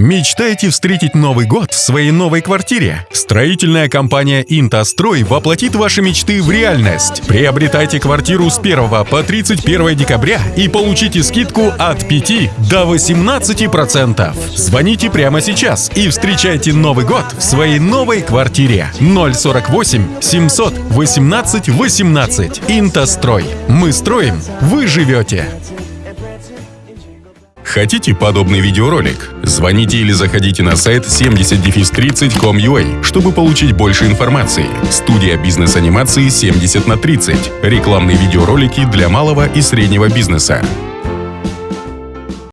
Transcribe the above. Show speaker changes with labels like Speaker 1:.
Speaker 1: Мечтаете встретить Новый год в своей новой квартире? Строительная компания «Интострой» воплотит ваши мечты в реальность. Приобретайте квартиру с 1 по 31 декабря и получите скидку от 5 до 18%. Звоните прямо сейчас и встречайте Новый год в своей новой квартире. 048 700 18 18. «Интострой». Мы строим, вы живете. Хотите подобный видеоролик? Звоните или заходите на сайт 70-30.com.ua, чтобы получить больше информации. Студия бизнес-анимации 70 на 30. Рекламные видеоролики для малого и среднего бизнеса.